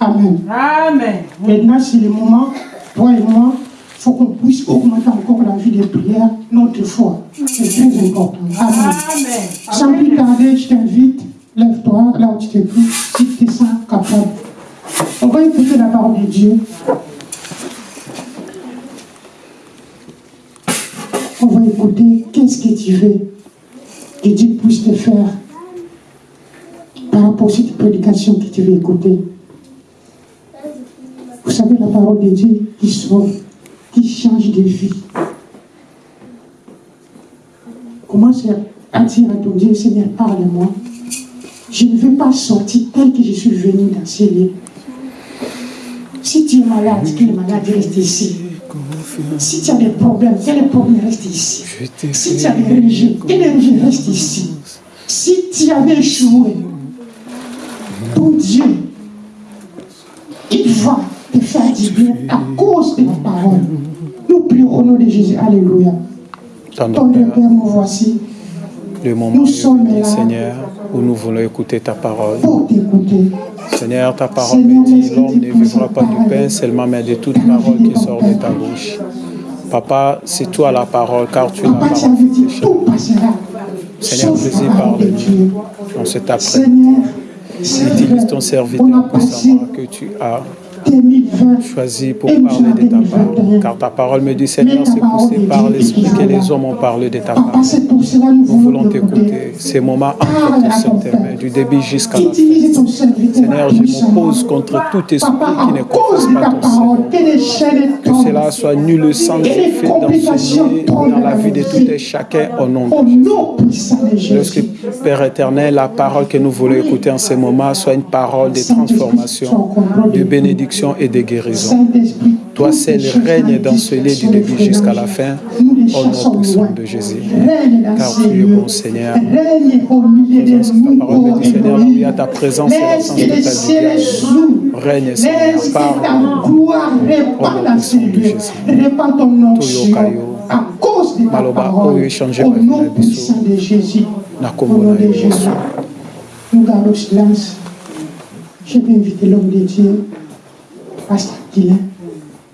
Amen. Amen. Maintenant, c'est le moment, toi et moi, il faut qu'on puisse augmenter encore la vie de prière, notre foi. C'est très important. Amen. Amen. Sans plus tarder, je t'invite, lève-toi, là où tu te trouves, si tu te sens capable. On va écouter la parole de Dieu. On va écouter qu'est-ce que tu veux que Dieu puisse te faire par rapport à cette prédication que tu veux écouter. Savez, la parole de Dieu qui sauve, qui change de vie. Commence à dire à ton Dieu, Seigneur, parle-moi. Je ne veux pas sortir tel que je suis venu dans ces lieux. Si tu es malade, que le malade reste ici. Si tu as des problèmes, que les problèmes restent ici. Si tu as des religieux, que les religieux restent ici. Si tu avais échoué, ton Dieu, il va te faire du bien à cause de la parole. Nous prions au nom de Jésus. Alléluia. Ton Père, Père, nous voici le moment Nous sommes là. Seigneur, où nous voulons écouter ta parole. pour t'écouter. Seigneur, ta parole me dit, l'homme ne vivra pas du pain seulement, mais de toute parole qui sort de ta bouche. Papa, c'est toi la parole, car tu es la parole. Seigneur, vas-y, parle-nous. Dieu. On. Seigneur, c'est Utilise ton serviteur passé puissamment que tu as 2020 choisi pour parler de ta parole. 2021. Car ta parole me dit, Seigneur, c'est poussé par l'Esprit que les hommes ont parlé de ta parole. nous voulons t'écouter. Ces moments entre Parle tes mains, du début jusqu'à la fin. Seigneur, je m'oppose contre tout esprit qui ne confesse pas ton Seigneur. que cela soit nul sans effet d'enseigner dans la vie de tout et chacun au nom de Jésus. Lorsque, Père éternel, la parole que nous voulons écouter en ce moment soit une parole de transformation, de bénédiction et de guérison. Toi seul règne dans ce lieu du début jusqu'à la fin, au nom puissant de Jésus. Car tu es bon, Seigneur. Au de ta parole dit, Seigneur, il y a ta présence et de ta s'ouvrent. Règne, Seigneur, lieux. Répand ton onction Kayo. à cause de ta parole. échanger Au vie nom puissant de Jésus. Au nom de Jésus. Nous gardons le silence. Je vais inviter l'homme de Dieu, Pasteur Guilain.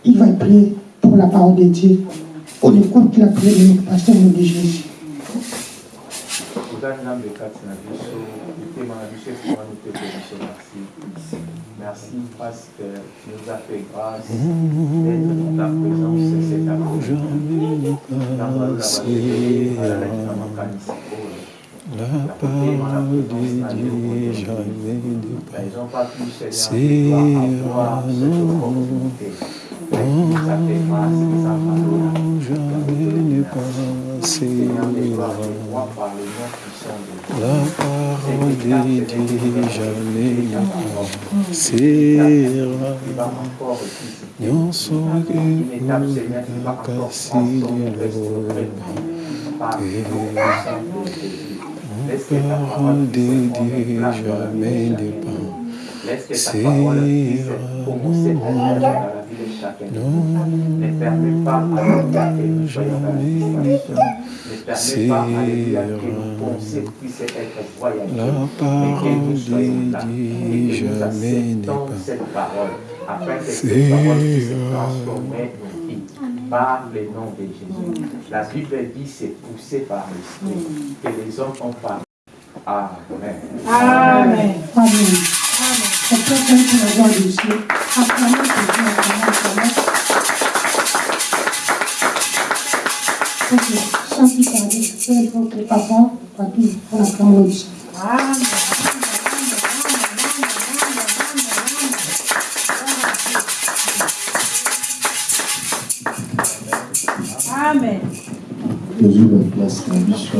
Il va prier pour la parole de Dieu. On écoute la prière de notre pasteur nom de Jésus. Merci parce que tu nous as fait grâce d'être dans ta présence cet après-midi La parole de Dieu jamais départ. C'est à nous. Oh, jamais ne passé La de Dieu jamais ne não N'en não que pour la casser de l'eau. La parole la vie jamais à la vie de chacun. Ne permets pas, que nous soyons dans la. La parole nous jamais acceptons passe. cette parole. Par le nom de Jésus. La Bible dit c'est poussé par l'Esprit que les hommes ont parlé. Amen. Amen. Amen. On peut faire la voix de Dieu. Acclamons Jésus, acclamons, acclamons. Ok, sans plus tarder, papa, papy, on acclame le Seigneur. Amen. Amen. Toujours la place biso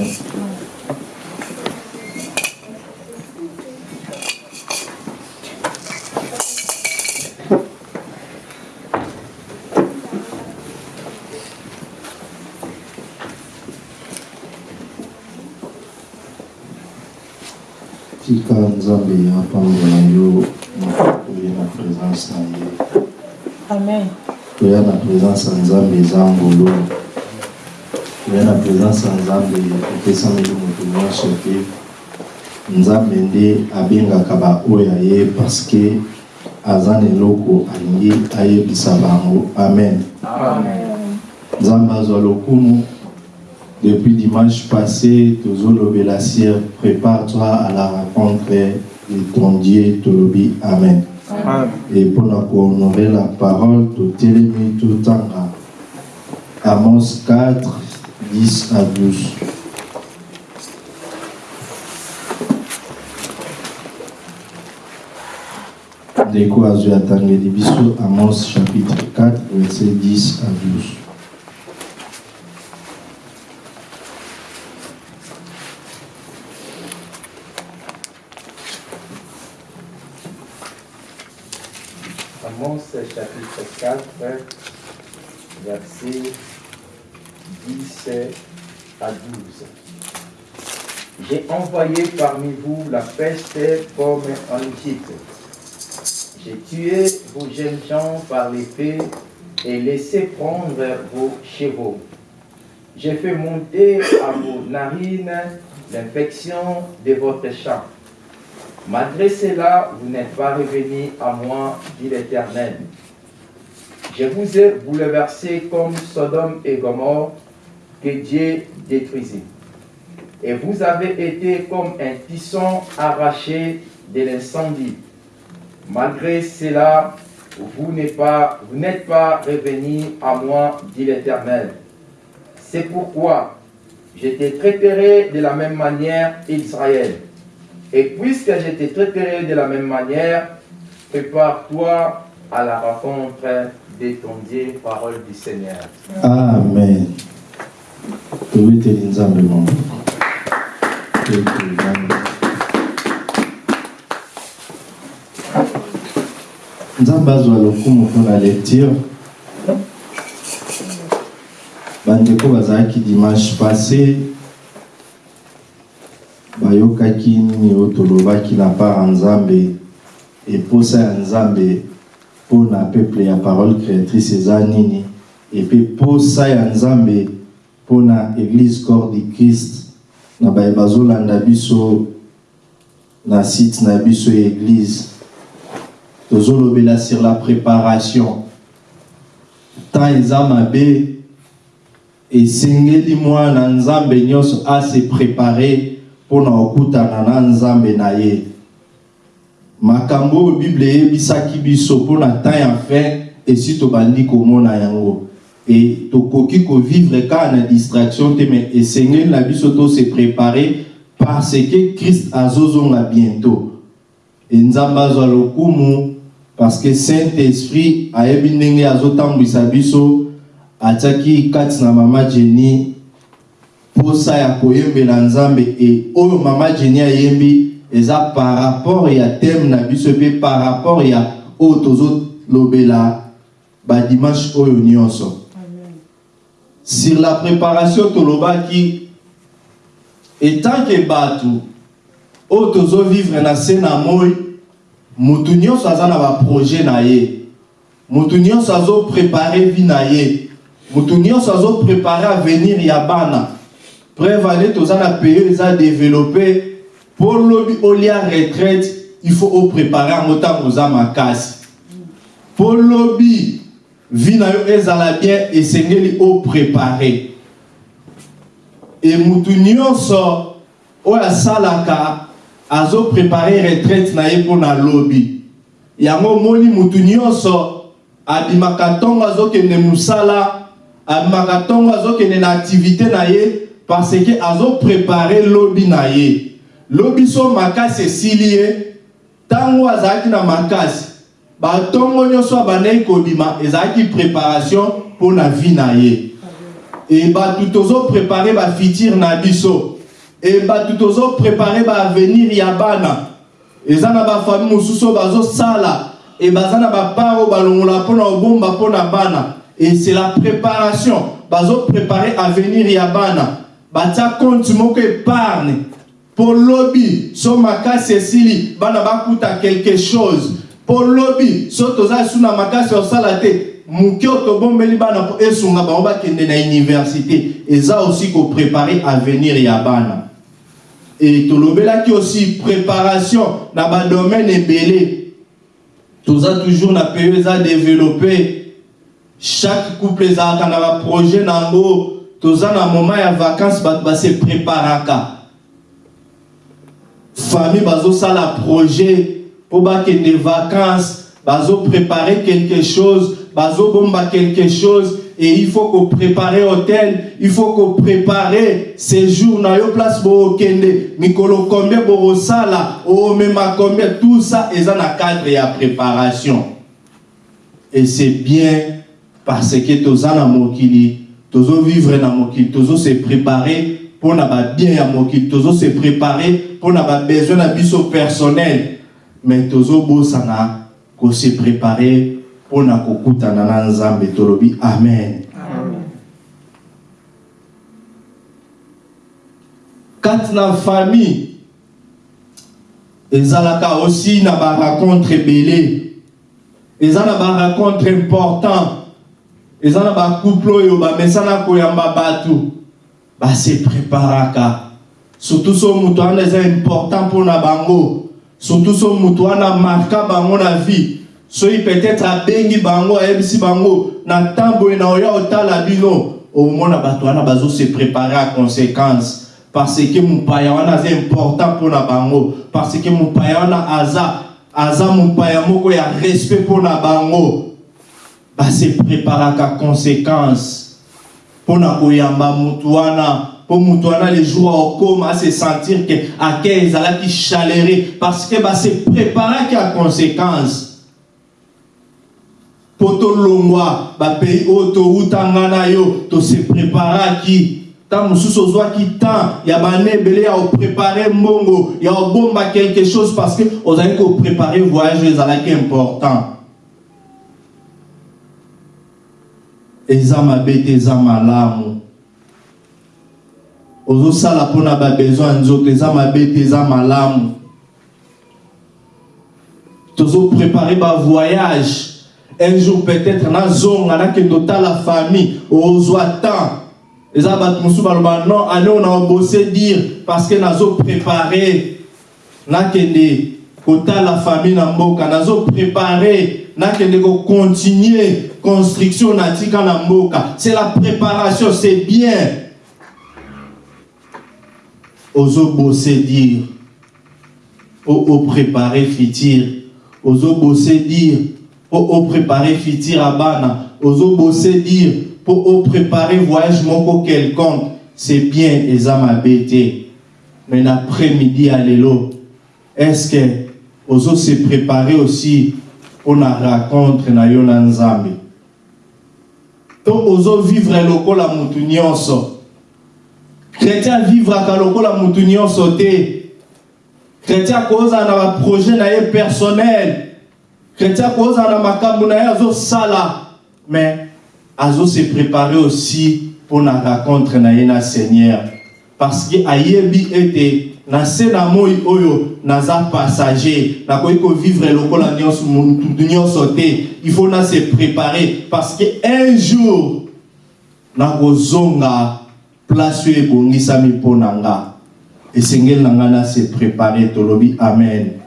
tika nzambe apambola yo na oye na présence na ye Amen. toya na présence ya nzambe eza na présence ya nzambe epesameli moto nyonso te nzambe nde abengaka baoyo ye parce que aza na eloko alingi ayebisa bango. Amen. Nzambe azwa lokumu. Depuis dimanche passé tozolobela sir prépare-toi à la rencontre de ton dieu tolobi. Amen. Et mpona kohonore la parole totelemi totanga amos 4 10 à 12 ndeko azwi atangeli biso amos chapitre 4 verset 10 à 12 Amos chapitre 4, verset 10 à 12. J'ai envoyé parmi vous la peste comme en Égypte. J'ai tué vos jeunes gens par l'épée et laissé prendre vos chevaux. J'ai fait monter à vos narines l'infection de votre champ. Malgré cela, vous n'êtes pas revenus à moi, dit l'Éternel. Je vous ai bouleversé comme Sodome et Gomorre que Dieu détruisit. Et vous avez été comme un tisson arraché de l'incendie. Malgré cela, vous n'êtes pas, revenus à moi, dit l'Éternel. C'est pourquoi je te traiterai de la même manière, Israël. Et puisque je te traiterai de la même manière, prépare-toi à la rencontre de ton Dieu, parole du Seigneur. amen tobeteli nzambe Nzambe. nzambe azwa lokumu mpona lecture. Bandeko bazalaki dimanche passé. Bayokaki nini oyo tolobaki na part ya nzambe eposa ya nzambe mpona peuple ya parole créatrice eza nini. Epe posa ya nzambe mpona église corps du christ na baye bazolanda biso na site na biso ya église tozolobela sur la préparation. Temps eza mabe esengeli mwana nzambe nyonso ase prépare mpona kokutana na nzambe na ye. Makambo oyo bible eyebisaki biso mpona temps ya fin esi tobandi komona yango e tokoki kovivre kaka na distraction te mais esengeli na biso tose prépare parce que christ azozonga bientôt. E nzambe azwa lokumu parce que saint esprit ayebi ndenge azotambwisa biso atiaki kati na mama jeni posa ya koyembela nzambe. E oyo mama jeni ayembi eza par rapport ya thème na biso mpe par rapport ya oyo tozolobela badimanche oyo nyonso sur la préparation tolobaki. Etant ke bato oyo tozovivre na se na moi motu nyonso aza na baprojet na ye. Motu nyonso azoprépare vie na ye. Motu nyonso azoprépare avenir ya bana. Preuve ane toza na lobi olia retraite il faut oprépare yango ntango makasi. Mpo lobi vi na yo ezala bien esengeli oprépare e mutu nyonso oyo asalaka azoprépare retraite na ye mpo na lobi. Yango omoni mutu nyonso abimaka ntongo azokende mosala abimaka ntongo azokende na aktivité na ye parce que azoprépare lobi na ye. Lobi so makasi esili ye ntango azalaki na makasi batongo nyonso abandaki kobima ezalaki préparation mpo na vie na ye. E bato tozoprépare bafuture na biso. E bato tozoprépare baavenir ya bana. Eza na bafamille mosusu oyo bazosala e baza na bapart oyo balongola mpona kobomba mpona bana. Et c'est la préparation. Bazoprépare avenir ya bana. Batia compte moko épargne. Mpo lobi so makasi esili bana bakuta quelque chose mpo lobi so toza lisu na makasi osala te moke oyo tobombeli bana mpo esunga bango bakende na université. Eza aussi koprépare avenir ya bana. E tolobelaki aussi préparation na badomaine ebele. Toza toujours na peyo eza développé. Chaque couple ezalaka na baprojet na yango. Toza na moment ya vacance bato base préparaka. Famille bazosala projet mpo bakende vacance bazoprépare quelque chose bazobomba quelque chose et il faut qu'on prépare hôtel il faut qu'on prépare séjour na yo place bookende mikolo combien bokosala omema combien? Tout ça eza na cadre ya préparation. Et c'est bien parce que toza na mokili tozovivre na mokili tozose préparer mpona babien ya mokili tozose préparer mpona babesoin na biso personnel mais tozobosana kose préparer mpona kokutana na nzambe. Tolobi amen. Kati na famille ezalaka aussi na baracontre ebele eza na important eza na bacouple oyo bamesana koyamba bato base préparaka. Surtout so moto wana eza important mpona bango surtout so moto wana marka bango na vie. Soki peut-être abengi bango ayebisi bango. Na ntan boye na oya otala bino omona bato wana bazose prépare à conséquence. Parce que mopaya wana aza important mpona bango. Parce que mopaya wana aza aza mopaya moko ya respect mpona bango. Base préparaka conséquence. Mpona koyamba motu wana mpo motu wana le jour akokoma ase sentir ke ake ezalaki chalere parce que base préparaki ya conséquence. Mpo tolongwa bapays oyo towutanga na yo tose préparaki. Ntango mosusu ozwaki temps ya bane ebele ya koprépare mbongo ya kobomba quelque chose parce que ozalaki koprépare voyage oyo ezalaki important. Eza mabe te eza malamu ozosala mpona babesoin ya nzoto eza mabe te eza malamu. Tozoprépare bavoyage un jour peut-être nazonga nakende otala famille ozwa temps. Eza bato mosusu baloba non ane oyo na obose dire parce que nazoprépare nakende kotala famille na mboka nazoprépare nakende kocontinue construction natika na mboka. C'est la préparation c'est bien ozobose dire o oprépare futur ozobose dire po oprépare futur ya bana. Ozobose dire po oprépare voyage moko quelconque. C'est bien eza mabe te mais l'après-midi ya lelo est-ce que ozose préparer aussi mpona rencontre na yo na nzambe to ozovivre lokola motu nyonso chrétien avivraka lokola motu nyonso te chrétien akozala na baprojet na ye personnel. Chrétien akozala na makambo na ye azosala mais azose préparer aussi mpona rencontre na ye na seigneur. Parce que ayebi ete na se na moi oyo naza passager. Nakoki kovivre lokola mutu nyonso te il faut na se préparer. Parce que un jour nakozonga place ebongisami mpo na nga. Esengeli na nga na se préparer tolobi amen,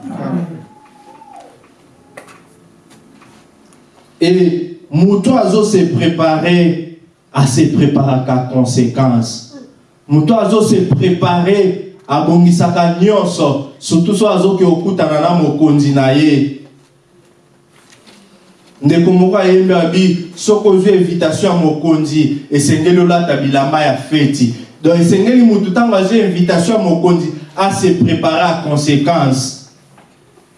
et moto azose préparer ase préparaka conséquence. Moto azose préparer abongisaka nyonso surtout so azoki okutana na mokonzi na ye ndeko moko ayembi abi soki ozwi invitation ya mokonzi esengeli olata bilamba ya feti. Donc esengeli motu ntango azwi invitation ya mokonzi ase prépare a conséquence.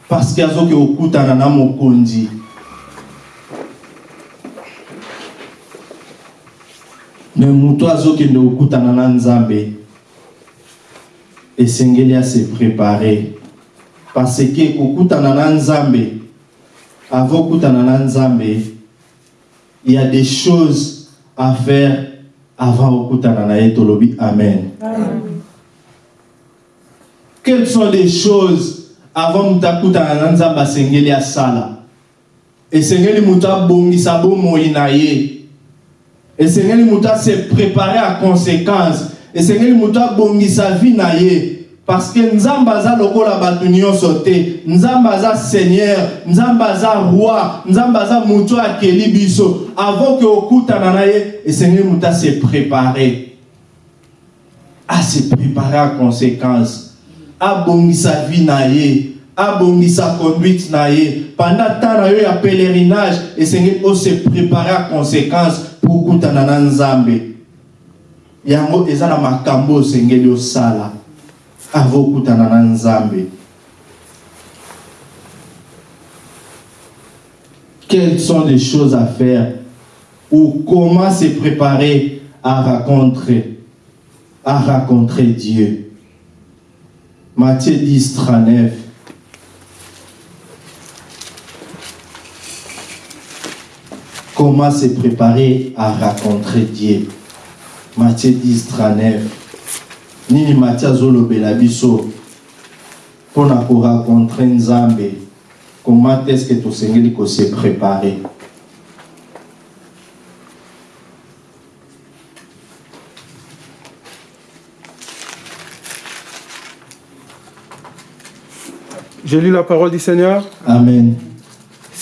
Parce que azoki okutana na mokonzi. Me moto azokende kokutana na nzambe. Esengeli ase prépare. Parce que kokutana na nzambe avant kokutana na nzambe il y a des choses à faire avant kokutana na ye tolobi. Amen, amen. quelles sont les choses avant moto akutana na nzambe? Asengeli asala esengeli moto abongisa bomoi na ye. Esengeli moto ase prépare à conséquence esengeli moto abongisa vie na ye parce que nzambe aza lokola bato nyonso te. Nzambe aza seigneur nzambe aza roi nzambe aza moto akeli biso. Avant ke okutana na ye esengeli moto ase prépare. Ase prépare à conséquence. Abongisa vie na ye abongisa conduite na pendant temps na yo ya pèlerinage esengeli ose prépare à conséquence pour okutana na nzambe. Yango eza na makambo osengeli na nzambe. Quelles sont les choses à faire ou comment se préparer à rencontrer à rencontrer Dieu? Matthieu 10 39 comment se préparer à rencontrer Dieu? Matthieu 10 39 nini Matthieu azolobela biso mpona korencontre nzambe. Comment est-ce que tosengeli kose préparer? Je lis la parole du Seigneur. amen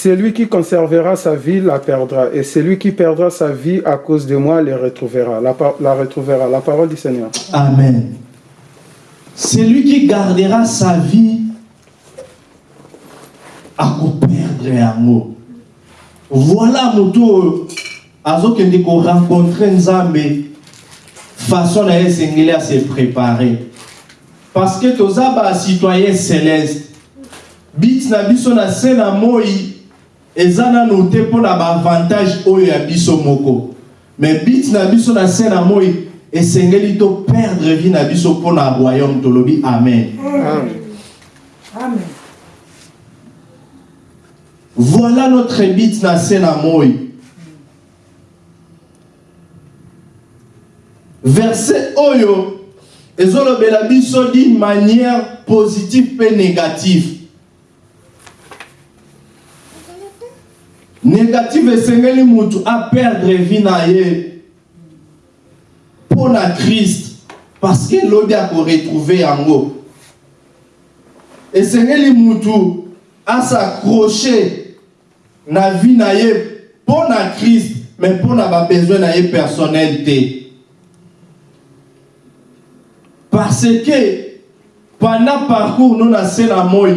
Celui qui conservera sa vie la perdra, et celui qui perdra sa vie à cause de moi le retrouvera. La, retrouvera. La parole du Seigneur. Amen. Celui qui gardera sa vie akoperdre yango. Voilà moto oyo azokende korencontre nzambe façon na esengeli ase préparer parce que toza bacitoyen céleste bit na biso se na moi eza nano te mpo na baavantage oyo ya biso moko mais bit na biso na se na moi esengeli toperdre vie na biso royaume tolobi amen Amen. Amen. voilà notre but na se na moi verset oyo ezolobela biso d'une manière positive mpe négative négative esengeli mutu aperdre vie na ye mpo na krist parce que elobi akoretrouve yango esengeli mutu asacroche na vie na ye mpo na krist mais mpo na babesoin na ye personnel te parce que pendant parcours no na se na moi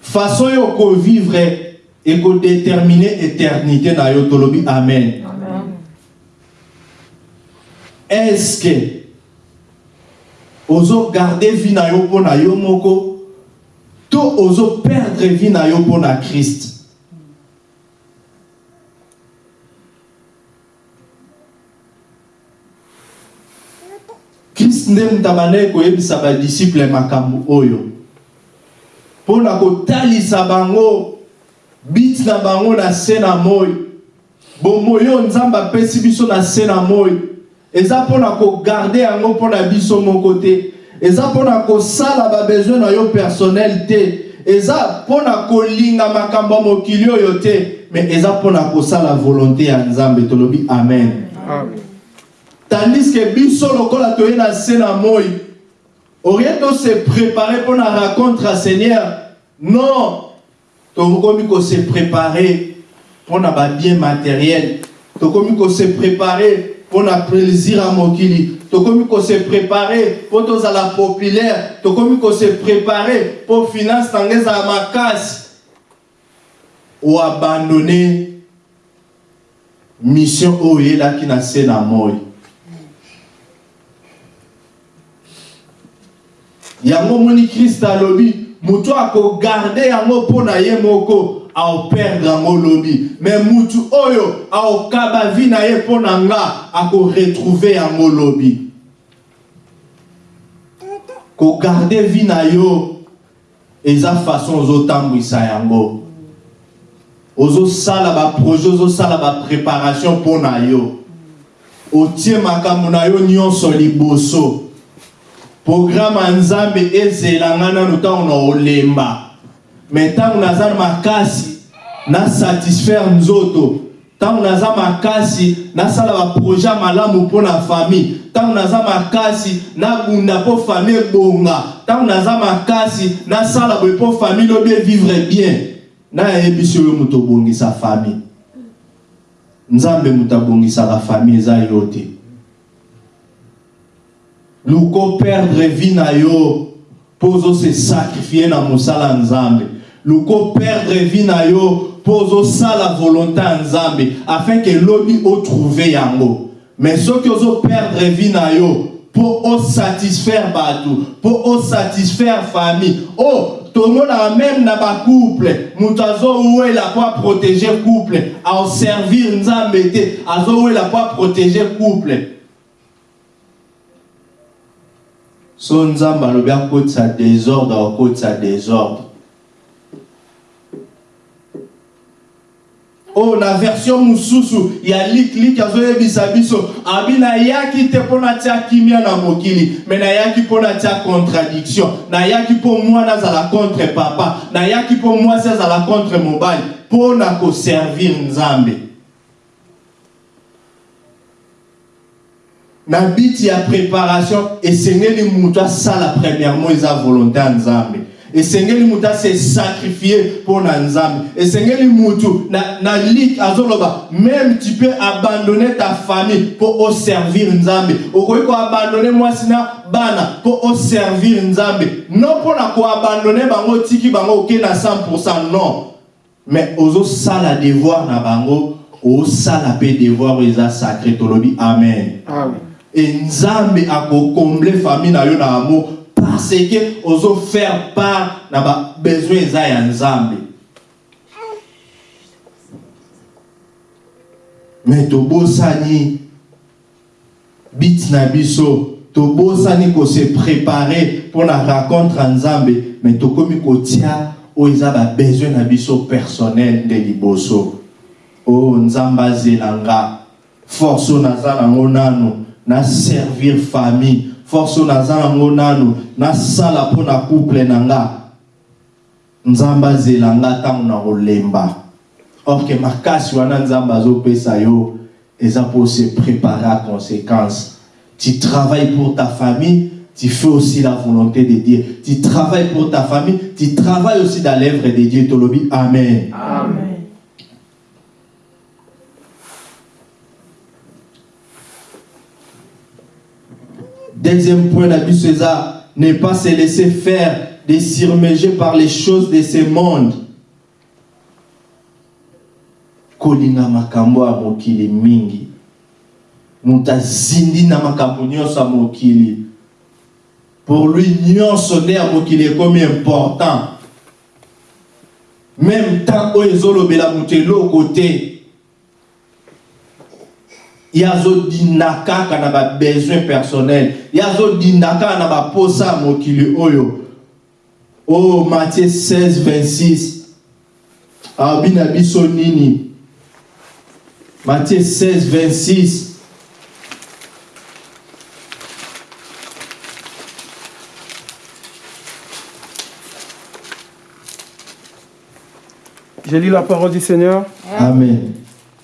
façon oyo okovivre ekodétermine éternité na yo tolobi amen. Est-ce que ozogarde vie na yo mpo na yo moko to ozoperdre vie na yo mpo na krist krist nde moto abandaki koyebisa badisiple makambo oyo mpo na kotalisa bango biti na bango na se na moi. Bomoi oyo nzambe apesi biso na se na moi. Eza mpona kogarde yango mpona biso moko te. Eza mpona kosala babesoin na yo personnel te. Eza mpona kolinga makambo ya mokili oyo te. Me eza mpona kosala volonté ya nzambe tolobi amen. Amen. tandis que biso lokola toye na se na moi orie tose prépare mpo na rencontre ya seigneur? Non tokomi kose prépare mpo na babien matériel tokomi kose prépare mpo na plaisir ya mokili. Tokomi kose prépare mpo tozala populaire. Tokomi kose prépare mpo finance nanga ezala makasi. Oabandone mission oyo oyelaki na se na moi. Yango moni kriste alobi moto akogarde yango mpo na ye moko aoperdre yango lobi. Me mutu oyo aokaba vi na ye mpo na nga akoretrouve yango lobi. Kogarde vi na yo eza façon ozotambwisa yango. Ozosala baprojet ozosala bapréparation mpo na yo. Otie makambo na yo nyonso liboso programe ya nzambe ezela nga nanu ntango na olemba me ntango naza na makasi nasatisfaire nzoto. Ntango naza makasi nasala baprojet ya malamu mpo na famille. Ntango naza makasi nabunda mpo famille ebonga. Ntango naza makasi nasala boye mpo famille lobi evivre bien. Nayebisi oyo moto obongisa famille. Nzambe moto abongisaka famille eza yo te luko perdre vie na yo mpo ozose sakrifie na mosala nzambe luko perdre vie na yo mpo ozosala volonté ya nzambe afin ke lobi otrouve yango. Mais soki ozoperdre vie na yo mpo osatisfaire bato mpo osatisfaire famille o oh, tomonaka même na bacouple moto azowela mpo aprotéger couple aoservir nzambe te azowela mpo aprotéger couple so nzambe alobi akotisa désordre akotisa désordre. Oyo oh, na version mosusu ya liklik azoyebisa biso. Abi nayaki te mpo natia kimia na mokili me nayaki mpo natia contradiction. Nayaki mpo mwana azala contre papa. Nayaki mpo mwasi azala contre mobali. Mpo na koservir nzambe na biti ya préparation esengeli moto asala premièrement eza volonté ya nzambe. Esengeli moto ase sacrifie mpo na nzambe. Esengeli mutu na, na lik azoloba même tu peux abandonner ta famille mpo oservir nzambe. Okoki koabandone mwasi na bana mpo oservir nzambe. Non mpo na koabandone bango otiki bango oke na 100 non. Mais ozosala devoir na bango osala mpe devoir oyo eza sacré tolobi amen, amen. E nzambe akokomble famille na yo na amour parce que ozofaire part na babesoin eza ya nzambe. Me tobosani bit na biso tobosani kose prépare mpo na rencontre ya nzambe me tokomi kotia oyo eza babesoin na biso personnel nde liboso. Oyo oh, nzambe azela nga. Force oyo naza nango nano na servir famille force oyo naza nango nano nasala mpo na couple na nga nzambe azela nga ntango na kolemba orke makasi wana nzambe azopesa yo eza se préparer à conséquence tu travailles pour ta famille tu fais aussi la volonté de Dieu. Tu travailles pour ta famille, tu travailles aussi dans l'œuvre de Dieu. Amen. Amen. Deuxième point d'abus, César, ne pas se laisser faire, de s'immerger par les choses de ce monde. kolinga makambo ya mokili mingi. Moto azindi na makambo nyonso ya mokili. Pour lui nyonso nde ya mokili ekomi important. Même temps oyo ezolobela moto eloko te ye azodinda kaka na babesoin personnel ye azodinda kaka na baposa ya mokili oyo. Oh, matthieu 16 26 alobi na biso nini? Matthieu 16 26 Je lis la parole du Seigneur. Amen.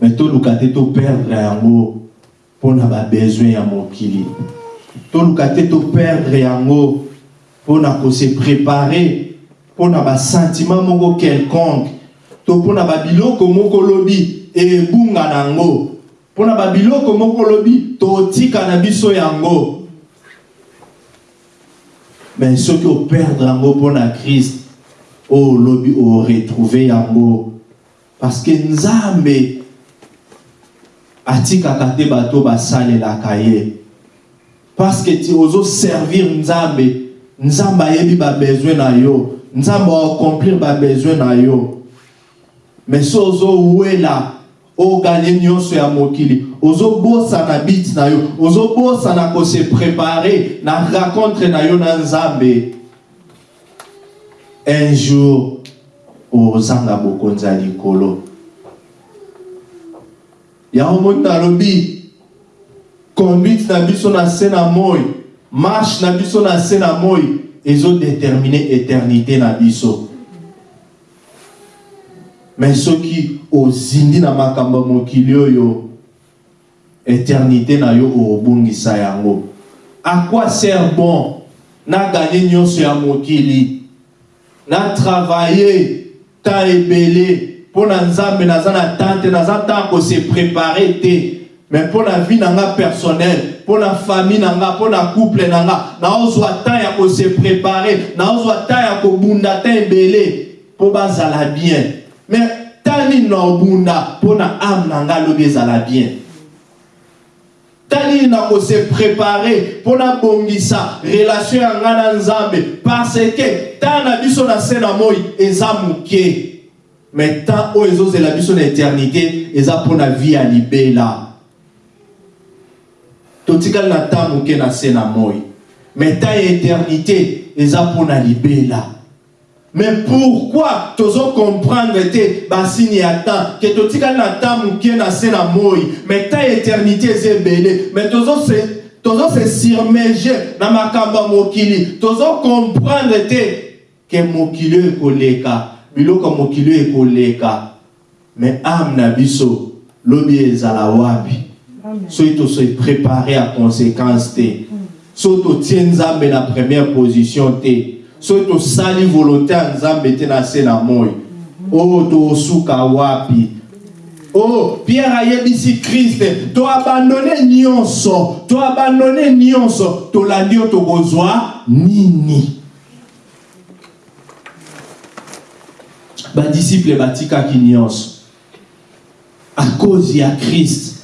me toluka te toperdre yango mpona babesoin ya mokili. Toluka te toperdre yango mpona kose prépare mpona basentiment moko quelconque. To mpona babiloko moko lobi ebunga nango mpona babiloko moko lobi totika na biso yango. Me soki operdre yango mpona krist oyo olobi oretrouve yango. Parce que nzambe atikaka te bato basalelaka ye. Parce que ti ozoservir nzambe nzambe ayebi babesoin na yo nzambe aaccomplir babesoin na yo. Mais so ozowela oganye nyonso ya mokili ozobosana biti na yo ozobosana kose prépare na rencontre na yo na nzambe. Un jour ozanga bokonzi ya likolo yango moni nalobi conduite na biso na se na moi marche na biso na se na moi ezodetermine éternité na biso. Me soki ozindi na makambo ya mokili oyo éternité na yo obongisa yango. À quoi sert bon naganye nyonso ya mokili natravaille temps ebele mpo na nzambe naza na temps te. Naza mais mpo na vie na nga personnel mpo na famille na nga mpo na couple na nga naozwa temps ya kose prépare naozwa temps ya bazala bien. Mais temps nini na obunda mpo na ame na bien. Tali na kose prépare mpo na bongisa relation ya parce ke temps na biso na se moi moke mais temps oyo ezozela biso na éternité eza mpo na vie ya libela totikali na temps moke na se na moi. Mais temps ya éternité eza mpo na libela mais pourquoi tozo comprendre te basini ya temps ke totikali na temps moke na se na moi. Mais temps éternité eza ebele mais tozo se tozo se surmerge na makambo ya mokili. Tozo comprendre te ke mokili oyo ekoleka biloko mokili ekoleka mais ame na biso lobi ezala wapi? Soki toso prépare ya conséquence te soki totie nzambe na première position te soki tosali volonté ya nzambe te na se na moi oyo tosuka wapi? Oh pierre ayebisi kriste toabandone nyonso toabandone nyonso tolandi oyo tokozwa nini? Badisiple batikaki nyonso. À cause ya kriste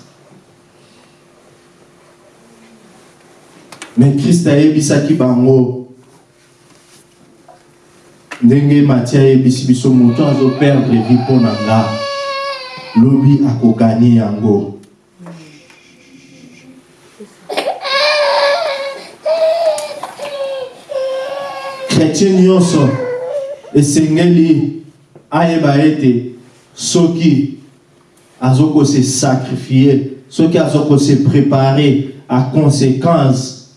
mais kriste ayebisaki bango. Ndenge mati ayebisi biso moto azoperdre vi mpo na nga. Lobi akoganye yango. Chrétien nyonso esengeli ayeba ete soki azokose sacrifie soki azokose prépare à conséquence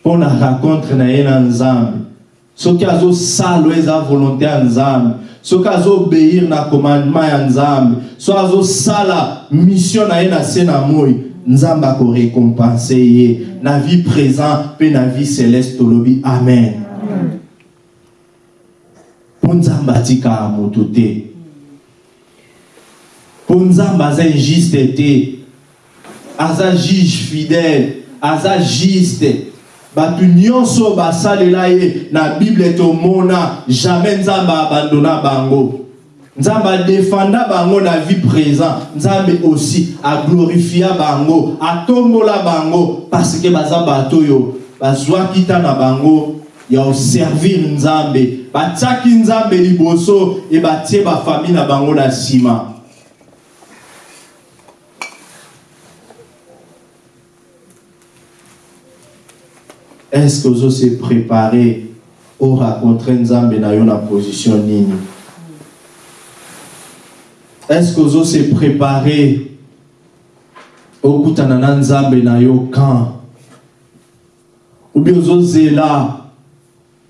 mpo na rencontre na ye na nzambe soki azosala eza volonté ya nzambe soki azobéir na commandement ya nzambe so azosala mission na ye na se na moi nzambe akorécompense ye na vie présent mpe na vie céleste tolobi amen mpo nzambe atikaka moto te. Mpo nzambe aza injuste te. Aza juge fidèle. Aza juste. Bato nyonso basalela ye na bible tomona jamais nzambe abandona bango. Nzambe adefanda bango na vie présent nzambe aussi aglorifia bango atombola bango parce ke baza bato oyo bazwaki ta na bango ya oservir nzambe batiaki nzambe liboso e batie bafamile na bango na nsima. Est-ce que ozose prépare oracontre nzambe na yo na position nini? Est-ce que ozose prépare okutana na nzambe na yo quand ou bien ozozela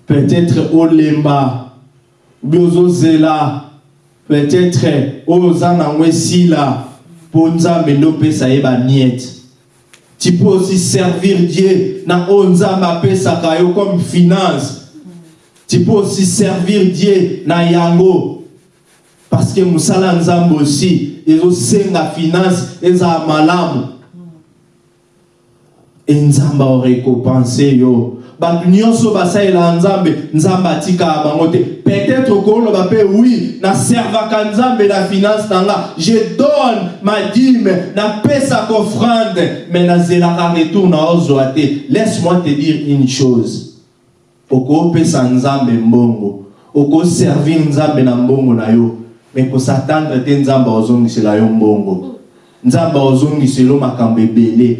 peut-être olemba ou bien ozozela peut-être oyo oza nango esila mpo nzambe nde opesa ye bamiete tu peux aussi servir Dieu na oyo nzambe apesaka yo comme finance. Tu peux aussi servir Dieu na yango. Parce que mosala ya nzambe aussi ezosenga finance ezala malamu. E nzambe aorécompense yo bato nyonso basalela nzambe nzambe atikaka bango te. Peut-être okoloba mpe oui naservaka nzambe na finance na nga. Je donne ma dime napesaka offrande mais nazelaka retour na ozwa te. Laisse-moi te dire une chose. Okopesa nzambe mbongo. Okoservir nzambe na mbongo na yo. Me kosatandre te nzambe ozongisela yo mbongo nzambe ozongisela yo makambo ebele.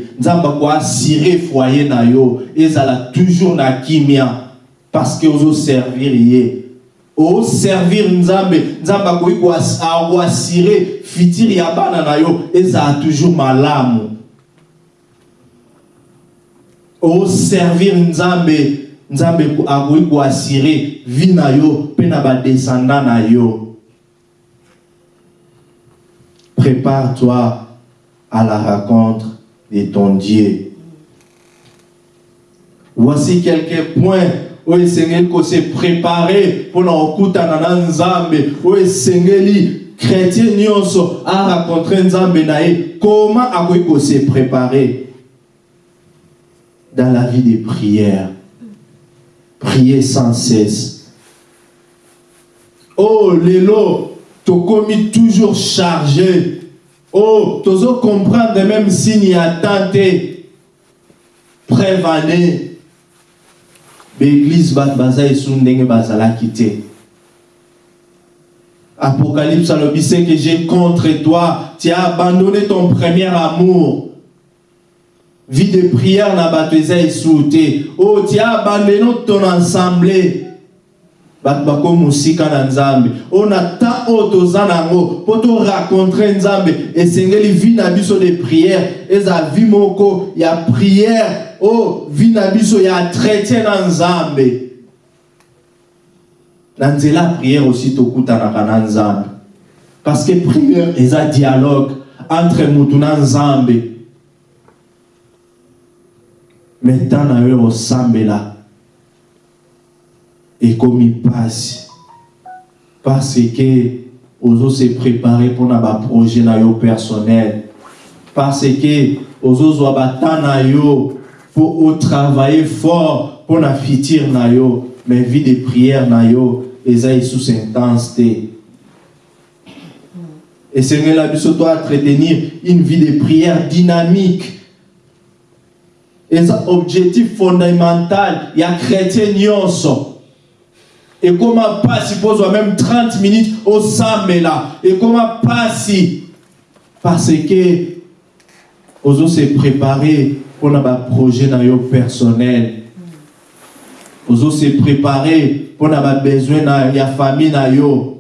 Foyer na yo. Ezala toujours na kimia. Parce que ozoservir ye. Oservir nzambe. Nzambe akoki koas- akoasire fitiri ya bana na yo. Ezala toujours malamu. Oservir nzambe. Nzambe ko- akoki koasire vi na yo. Mpe na na yo. Prépare-toi à la rencontre de ton Dieu. Voici quelques points où esengeli kose préparer mpona kokutana na nzambe oyo esengeli chrétien nyonso arencontre nzambe na ye comment akoki kose préparer dans la vie de prière prier sans cesse. Oh lelo tokomi toujours chargé oh. Tozo comprendre même signe ya temps te preuve année baeglise bato baza esu ndenge bazalaki te apocalypse alobi ce que j'ai contre toi. Tu as abandonné ton premier amour. Vie de prière na bato eza esu te oh tu as abandonné ton assemblée bato bakomi mosika na nzambe. Oyo na temps oyo toza nango mpo nzambe esengeli vi na biso de prière. Eza vi moko ya prière. Oyo vi na biso ya tretien na nzambe. Na nzela ya prière aussi tokutanaka na nzambe. Parce que prière eza dialogue entre mutu na nzambe. Na ekomi mpasi parce que ozose prépare mpona baprojet na yo personnel parce que ozozwa bata na yo mpo otravaille fort mpona fitir na yo mais vie de prière na yo eza lisusu intense te esengela biso to entretenir une vie de prière dynamique. Eza objectif fondamental ya chrétien nyonso ekoma mpasi mpo ozwa même 30 minutes osambela ekoma mpasi parce que ozose prépare mpona baprojet na yo personnel. Ozose prépare mpona babesoin na ya famille na yo.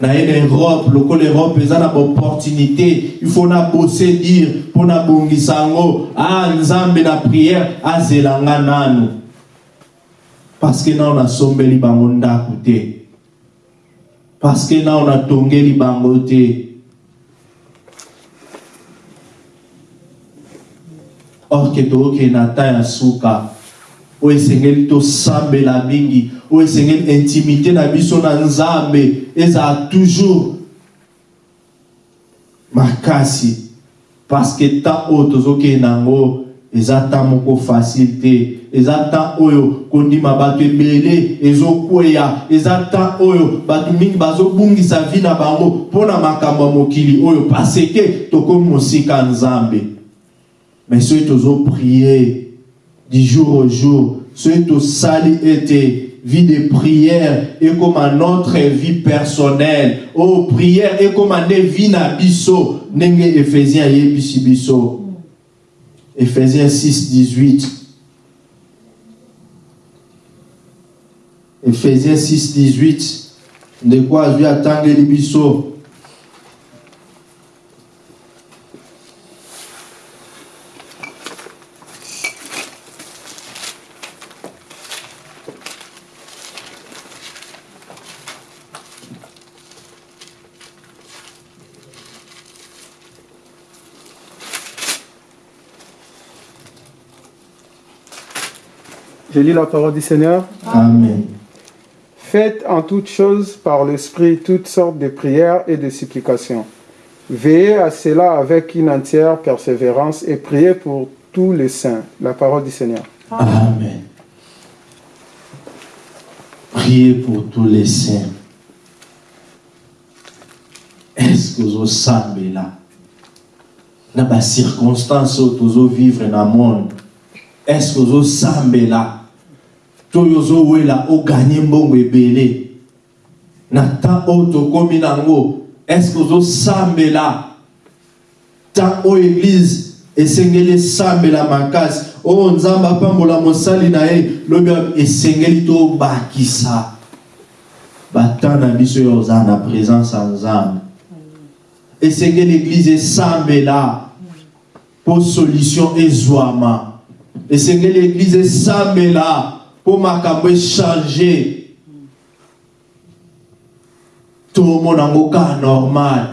Naye na europe lokola europe eza na baopportunité faut nabose dire mpo nabongisa yango a nzambe na prière azela nga nanu parce que nao nasombeli bango ndako te. Que nao natongeli bango te. Or ke tokokende na ta ya suka oyo esengeli tosambela mingi oyo esengeli intimité na biso na nzambe ezala toujours makasi. Parce que temps oyo tozokende yango eza temps moko facile te eza oyo kondima bato ebele ezokweya. Eza temps oyo bato mingi bazobungisa vi na bango makambo ya mokili oyo. Parce ke tokomi mosika nzambe. Mais soki tozoprie du jour au jour soki tosali ete vie de prière ekoma notre vie personnelle. Oyo prière ekoma nde vie na biso ndenge ephésien ayebisi biso Ephésiens 6, 18. Ephésiens 6, 18. ndeko azwi atangeli biso Je lis la parole du Seigneur. amen Faites en toutes choses par l'Esprit toutes sortes de prières et de supplications. Veillez à cela avec une entière persévérance et priez pour tous les saints. La parole du Seigneur. amen priez pour tous les saints est-ce que ozosambela na bacirconstance oyo tozovivre na monde est-ce que ozosambela to oyo ozowela oganye mbongo ebele. Na temps oyo tokomi nango estce ozosambela temps oyo église esengeli esambela makasi. Oyo nzambe apambola mosali na ye lobi esengeli tobakisa batemps na biso oyo oza na présence ya nzambe. Esengeli église esambela mpo solution ezwama. Esengeli église esambela mpo makambo echange tomona yango kaka normal.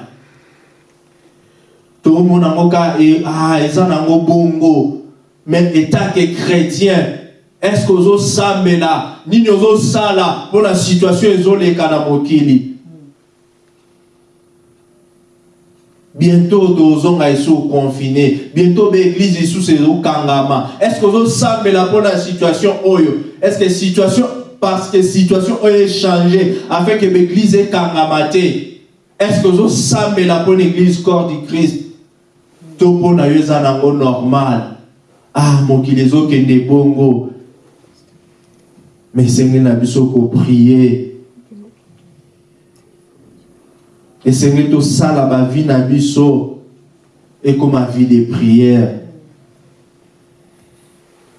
Tomona yango kaka e, ah, eza nango bongo. Mais etake chrétien est ce que ozosambela nini ozosala mpo na situation ezoleka na mokili bientôt tozonga esu confiné. Bientôt baeglise lisusu ezokangama est ce que ozosambela mpo na situation? Oyo est ce que situation parce que situation oyo echange afin que te est ce que ozosambela mpo na église corps du christ? To mpo na yo eza nango normal. Ah mokili ezokende bongo mais esengeli na biso koprie esengeli tosala bavi na biso ekoma vie de prière.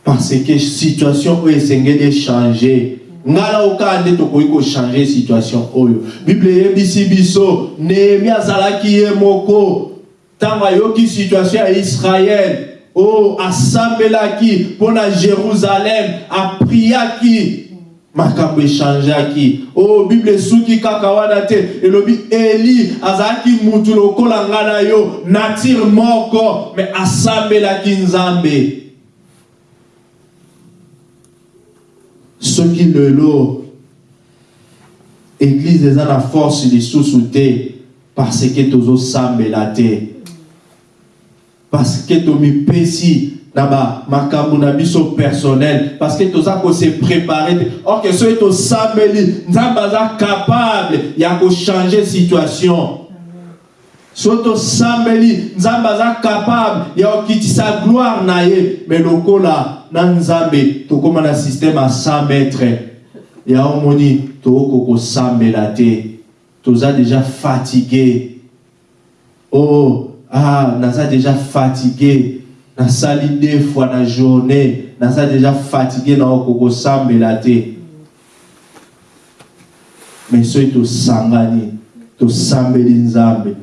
Parce que situation oyo esengeli echange ngala okaa nde tokoki kochange situation oyo bible eyebisi biso nehemi azalaki ye moko ntango ayoki situation ya israele oyo asambelaki mpo na jérusalem apriaki makambo echangeaki. Oyo bible esuki kaka wana te. Elobi eli azalaki mutu lokola nga na yo natire moko me asambelaki nzambe. Soki lelo eglize eza na force lisusu te parce ke tozosambela te. Parce que tomipesi bamakambo na biso personnel parce que toza kose prépare te or ke soki tosambeli nzambe aza capable ya kochange situation. Soki tosambeli nzambe aza capable ya kokitisa gloire na ye me lokola na nzambe tokóma na système ya 100 mètre ya omoni tooko kosambela te toza déjà fatigué. Oh ah naza déjà fatigué nasali deux fois na journée. Naza déjà fatigué na okokosambela te. Mais soki tosangani tosambeli nzambe.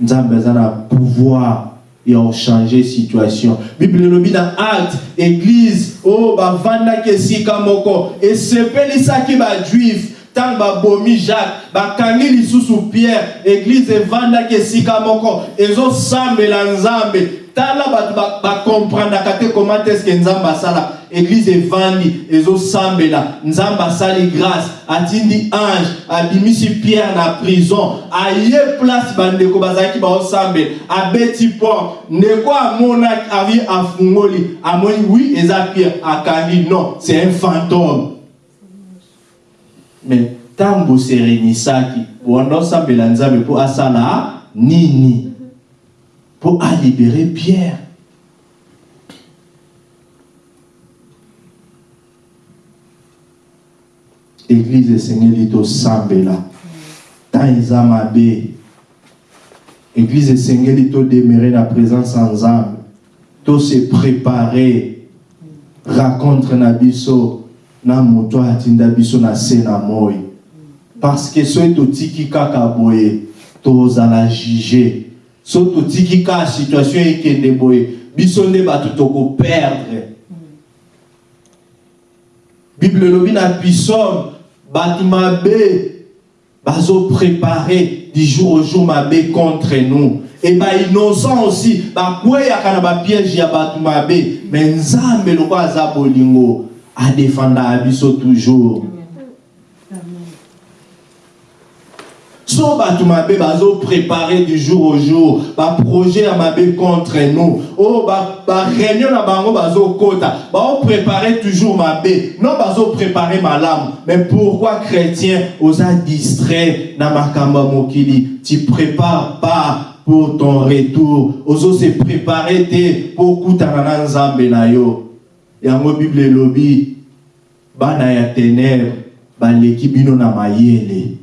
Nzambe aza na pouvoir ya ochange situation. Bible elobi na acte église oyo bavandaki esika moko esepelisaki bajuife ntango babomi jacques bakangi lisusu pierre eglize evandaki esika moko ezosambela nzambe tala bato bakomprendaka te koma te eske nzambe asala. Eglize evandi ezosambela. Nzambe asali grâce. Atindi ange abimisi pierre na prison. Aye place bandeko bazalaki baosambela. Abeti porte ndeko amonaki avi afungoli. Amoni wi eza pierre. Akangi non c'est un fantôme. Mais ntango boserenisaki bowanda osambela nzambe mpo asala nini mpo alibere pierre. Eglize esengeli tosambela ntan eza mabe. Eglize esengeli todemere na présence ya nzambe tose prépare rencontre na biso na moto atinda biso na se moi. Parce que soki totiki kaka boye tozala juge soki totiki kaka situation ekende boye biso nde bato tokoperdre bible elobi na pisome bato mabe bazoprépare du jour au jour mabe contre nous. E bainnocent aussi bakweyaka na bapiège ya bato mabe me nzambe lokola aza bolingo adefendaka biso toujours so bato mabe bazoprépare du jour au jour. Baprojet ya mabe contre nous. Oyo baréunion na bango bazokɔta baoprépare toujours mabe non bazoprépare malamu mais pourquoi chrétien oza distrait na makambo ya mokili tu prépare pas pour ton retour. Ozose prépare te mpo okutana na nzambe na yo. Yango bible elobi bana ya ténèbre baleki bino na mayele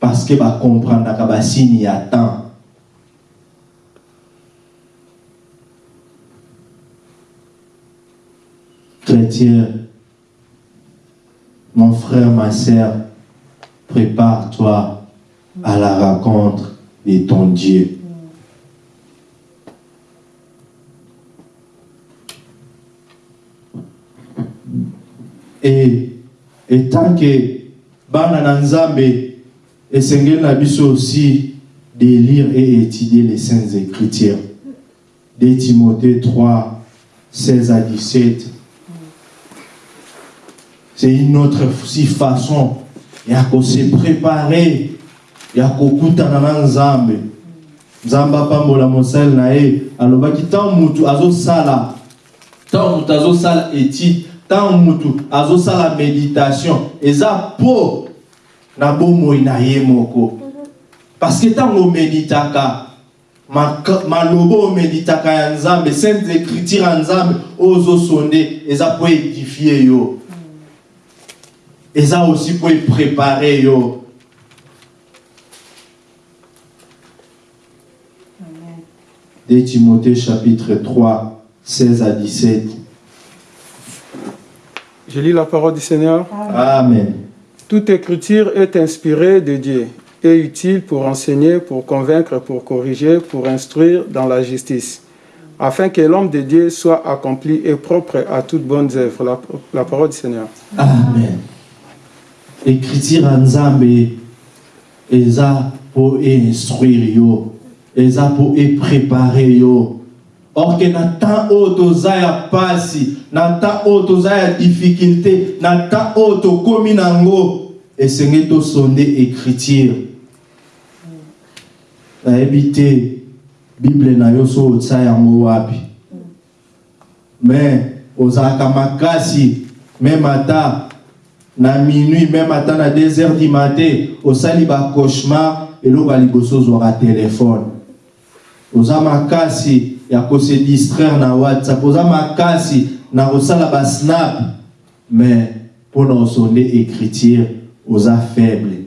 parce que bakomprendaka basini ya temps. Chrétien mon frère ma sœur prépare-toi à la rencontre de ton Dieu. Et etant que bana na nzambe esengeli na biso aussi de lire et étudier les saintes écritures de timothée 3 16 à 17 c'est une autre aussi façon. Ya kose préparer. Ya kokutana na nzambe. Nzambe apambola mosali na ye. Alobaki ntango mutu azosala ntango mutu azosala étude ntango mutu azosala méditation eza mpo na bomoi na ye moko. Parce que ntango omeditaka maloba omeditaka ya nzambe sainte écriture ya nzambe oyo ozosonde eza mpo édifie yo. Eza aussi mpo eprépare yo. De timothée chapitre 3 16 à 17 Je lis la parole du Seigneur. amen Toute écriture est inspirée de Dieu et utile pour enseigner, pour convaincre, pour corriger, pour instruire dans la justice, afin que l'homme de Dieu soit accompli et propre à toutes bonnes œuvres. La, parole du Seigneur. amen écriture nzambe eza eza mpo eprépare yo or ke na pasi na temps oyo toza ya difficulté na temps oyo tokómi nango esengeli tosonde écriture. Nayebi te bible na yo so otya yango wapi. Me ozalaka makasi meme ata na minuit même ata na 2 heures du matin osali bacauchemar eloko ya liboso ozwaka telefone oza makasi ya kose distraire na whatsapp. Oza makasi na kosala basnap mais mpona osonde écriture oza faible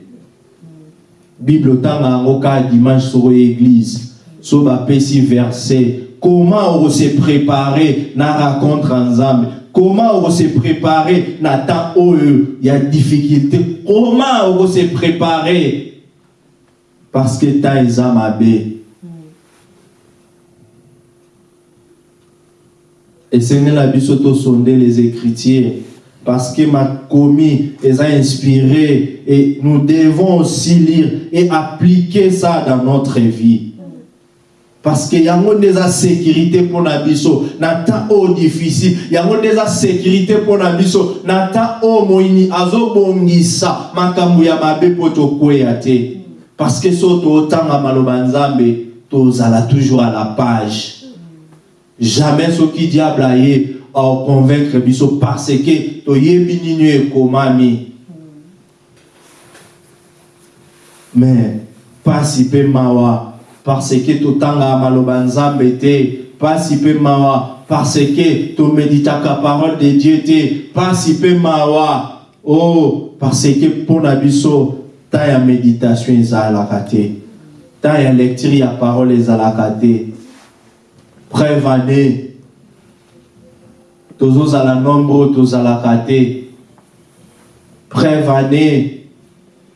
bible otanga yango kaka dimanche soko église so bapesi verset. Comment okose préparer na rencontre ya nzambe comment okose préparer na temps oyo ya difficulté? Comment okose préparer parce que temps eza mabe esengeli na biso tosonde les écritures. Parce que makomi eza inspiré et nous devons aussi lire et appliquer ça dans notre vie. Parce que yango nde eza sécurité mpona biso na temps oyo difficile. Yango nde eza sécurité mpona biso na temps oyo moyini azobongisa makambo ya mabe mpo tokweya te. Parce que so totanga maloba nzambe tozala toujours à la page jamais soki diable aye aoconvaincre biso parce que toyebi nini oyo ekomami mais pasi mpe mawa parce que totangaka maloba nzambe te pasi mpe mawa parce que tomeditaka parole de dieu te pasi mpe mawa. Oh, parce que mpo na biso ta ya méditation ezalaka te ta ya lecture ya parole ezalaka te preuve ane tozozala nombre tozalaka te preuve ane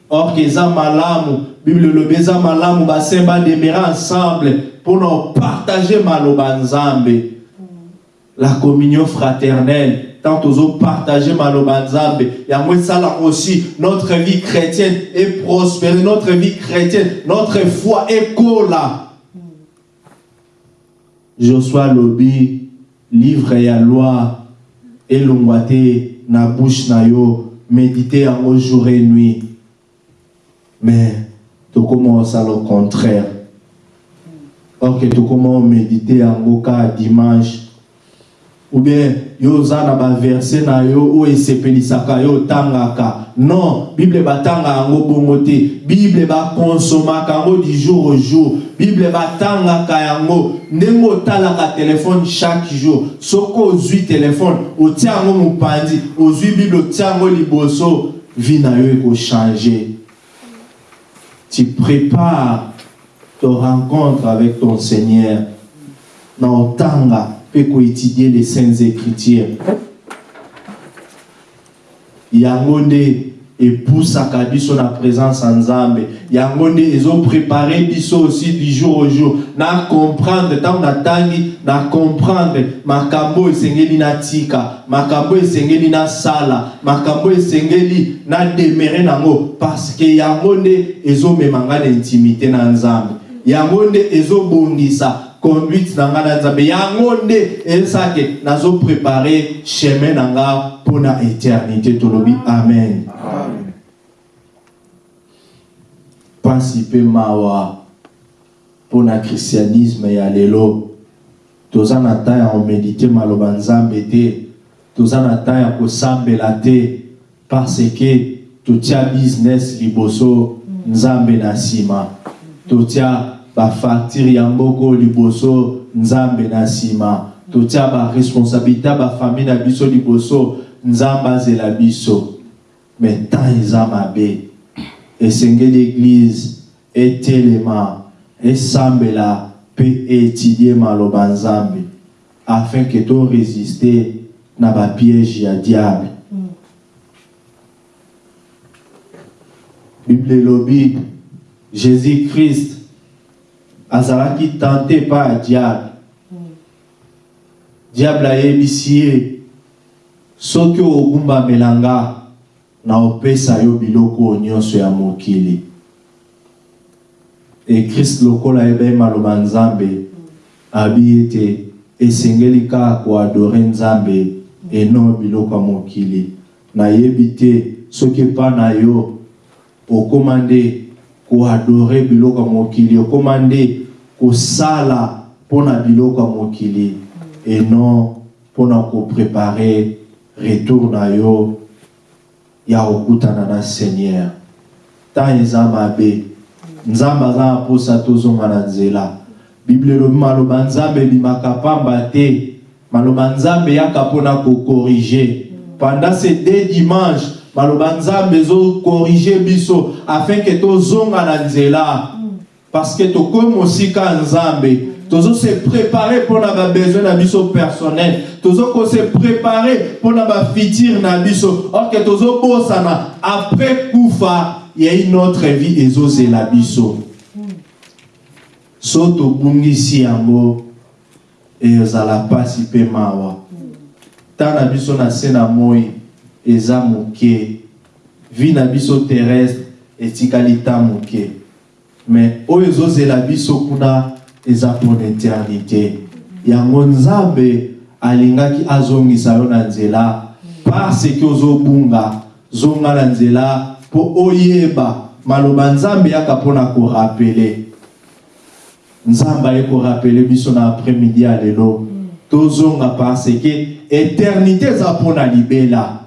or ke eza malamu bible elobi eza malamu basaint bademere ensemble mpona opartage maloba nzambe. La communion fraternelle tant tozopartage maloba nzambe. Yango esalaka aussi notre vie chrétienne et prospérer notre vie chrétienne notre foi ekola josue alobi livre ya loi elongwa te na bouche na yo médite yango jour et nuit. Mais tokóma osala au contraire. Or ke tokóma omédite yango kaka dimanche ou bien yo oza na baverse na yo oyo esepelisaka yo otangaka non bible batanga yango bongo te bible bakonsomaka yango du jour au jour. Bible batangaka yango. Ndenge otalaka telefone chaque jour. Soki ozwi telefone otia yango mopanzi ozwi bible otia yango liboso. Vi na yo ekochange tu prépares ton rencontre avec ton Seigneur. Na otanga pe étudier les saintes écritures. yango nde epusaka biso na présence ya nzambe yango nde ezoprépare biso aussi du jour au jour. Na comprendre ntango natangi na comprendre. Makambo esengeli natika makambo esengeli nasala makambo esengeli nademere nango. Parce que yango nde ezomema nga na intimité na nzambe yango nde ezobongisa conduite na nga na nzambe yango nde ezosake nazoprépare chemin na nga mpo na éternité tolobi amen. Mpasi mpe mawa mpo na christianisme ya lelo toza na temps ya komedite maloba nzambe te. Toza na temps ya kosambela te. Parce ke totia business liboso nzambe na nsima totia bafacture ya mboko liboso nzambe na nsima totia baresponsabilité bafamille na biso liboso nzambe azela biso. Me temps eza mabe esengeli eglize etelema esambela mpe eétudie maloba nzambe afin ke toresiste na bapiège ya diable. Bible elobi jésus christ azalaki tente pa ya diable. Diable ayebisi ye soki ogumbamela nga na opesa yo biloko nyonso ya mokili. Ekrist lokola ayebaki maloba nzambe abi ete esengeli kaka koadore nzambe eno biloko ya mokili. Nayebi te soki epa na yo okóma nde koadore biloko ya mokili okóma nde kosala mpona biloko ya mokili. Eno mpona koprepare retour na yo ya kokutana na seigneur. Ntango eza mabe nzambe aza na mposa tozonga na nzela. Bible elobi maloba nzambe ebimaka pamba te. Maloba nzambe eyaka mpona kokorige. Pendant ces deux dimanche maloba nzambe ezokorige biso afin ke tozonga na nzela. Parce que tokomi mosika nzambe tozose prépare mpona babesoin na biso personnel. Tozokose prépare mpona bafuture na biso. Orke tozobosana après kufa ya une autre vie ezozela biso. So tobungisi yango ezala mpasi mpe mawa. Ntan na biso na se na moi eza moke. Vi na biso terrestre etikali ntan moke. Me oyo ezozela biso kuna eza mpona éternité yango nzambe alingaki azongisa yo na nzela. Parce ke ozobunga zonga na nzela mpo oyeba. Maloba nzambe yaka mpona korapele. Nzambe aye korapele biso na après-midi ya lelo. Tozonga parce ke éternité eza mpona libela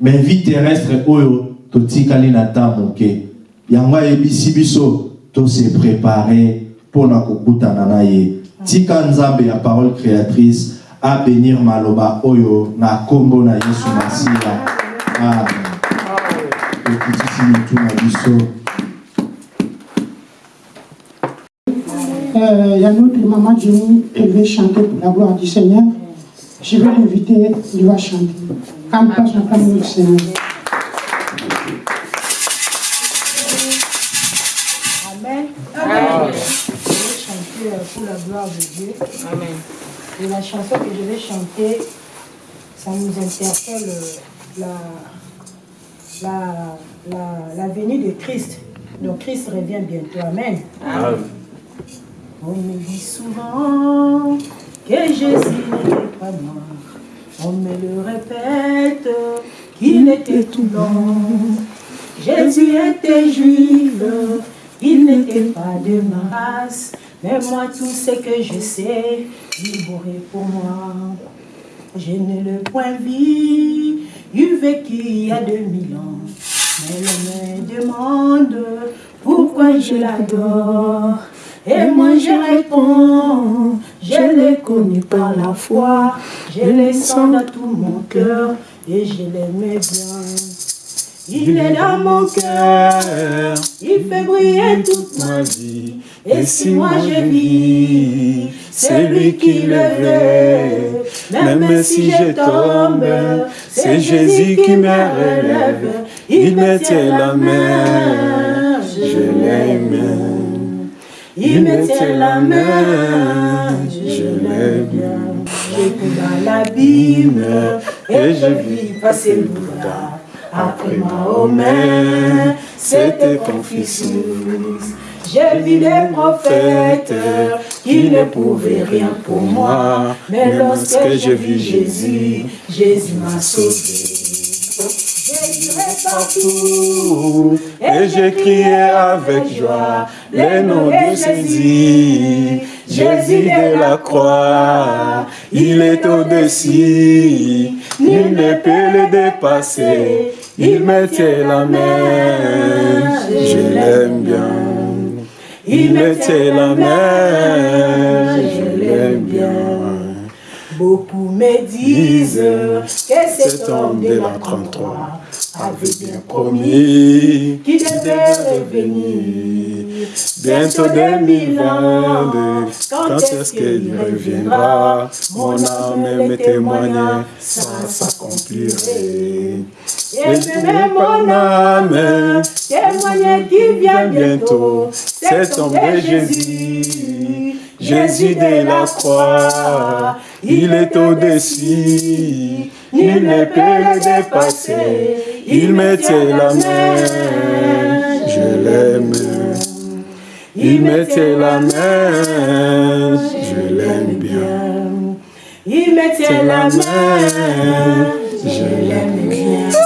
mais vie terrestre oyo totikali na ntan moke yango ayebisi biso tose prépare mpona kokutana na ye. Tika nzambe ya parole créatrice abénir maloba oyo na nkombo na yesu masiya amen. Ekitisi mitu na Euh, Il y a notre maman Jenny, elle veut chanter pour la gloire du Seigneur. Je vais l'inviter, il va chanter. Seigneur. Amen. Je vais chanter pour la gloire de Dieu. Amen. Et la chanson que je vais chanter, ça nous interpelle euh, la, la, la, la venue de Christ. Donc Christ revient bientôt. Amen. On me dit souvent que Jésus n'était pas mort. On me le répète qu'il était tout blanc. Jésus était juif, il n'était pas de ma race. Mais moi, tout ce que je sais, il mourrait pour moi. Je ne le point vu, il vécu il y a 2000 ans. Mais l'homme me demande pourquoi je l'adore? Et moi je réponds, je l'ai connu par la foi, je le sens dans tout mon cœur. Et je l'aimais bien. Il est dans mon cœur, il fait briller toute ma vie. Et si moi je vis, c'est lui qui le veut. Même si je tombe, c'est Jésus qui me relève. Il me tient la main, je l'aime. Il me tient la main, je l'aime. J'écoute dans l'abîme et je vis passer le Bouddha. Après Mahomet, c'était Confucius. J'ai vu des prophètes qui ne pouvaient rien pour moi. Mais lorsque j'ai vu Jésus, Jésus m'a sauvé. Et j'ai crié avec joie les noms de Jésus. Jésus de la croix, il est au-dessus, nul ne peut le dépasser. Il me tient la main, je l'aime bien. Il me tient la main, je l'aime bien. Beaucoup me disent que cet homme de la 33 avait bien promis qu'il devait revenir. Bientôt des mille ans, quand est-ce qu'il reviendra? Mon âme me témoigne, ça s'accomplirait. Et même mon âme témoigne qu'il vient bientôt. C'est homme de Jésus, Jésus de la croix, il est au-dessus, nul ne peut le dépasser. Il me tient la main, je l'aime. Il me tient la main, je l'aime bien. Il me tient la main, je l'aime bien.